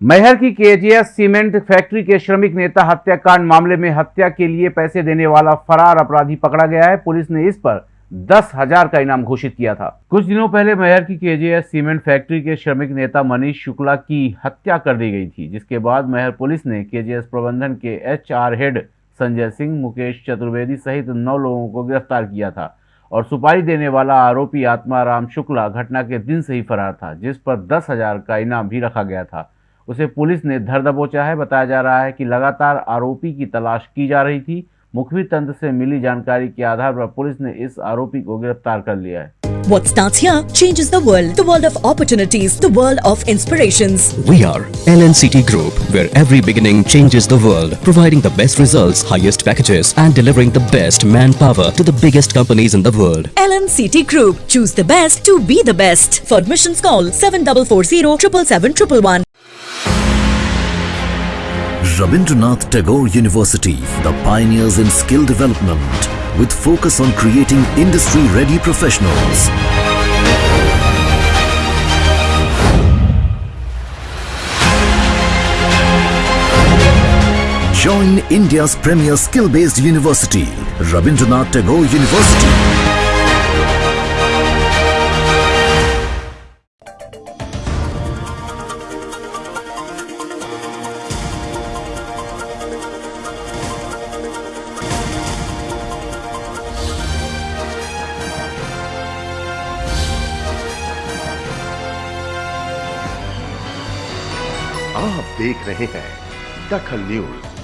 मैहर की KGS cement factory के श्रमिक नेता हत्याकांड मामले में हत्या के लिए पैसे देने वाला फरार अपराधी पकड़ा गया है। पुलिस ने इस पर दस हज़ार का इनाम घोषित किया था। कुछ दिनों पहले मैहर की केजीएस सीमेंट फैक्ट्री के श्रमिक नेता मनीष शुक्ला की हत्या कर दी गई थी, जिसके बाद मैहर पुलिस ने केजीएस प्रबंधन के एचआर हेड संजय सिंह, मुकेश चतुर्वेदी सहित नौ लोगों को गिरफ़्तार किया था और सुपारी देने वाला आरोपी आत्माराम शुक्ला घटना के दिन से ही फरार था, जिस पर दस हज़ार का इनाम भी रखा गया था। उसे पुलिस ने धर दबोचा है बताया जा रहा है कि लगातार आरोपी की तलाश की जा रही थी मुखबिर तंत्र से मिली जानकारी के आधार पर पुलिस ने इस आरोपी को गिरफ़्तार कर लिया है What starts here changes the world. The world of opportunities. The world of inspirations. We are LNCT Group, where every beginning changes the world, providing the best results, highest packages, and delivering the best manpower to the biggest companies in the world. LNCT Group. Choose the best to be the best. For admissions call 7440 777 Rabindranath Tagore University, the pioneers in skill development with focus on creating industry-ready professionals. Join India's premier skill-based university, Rabindranath Tagore University. आप देख रहे हैं दखल news.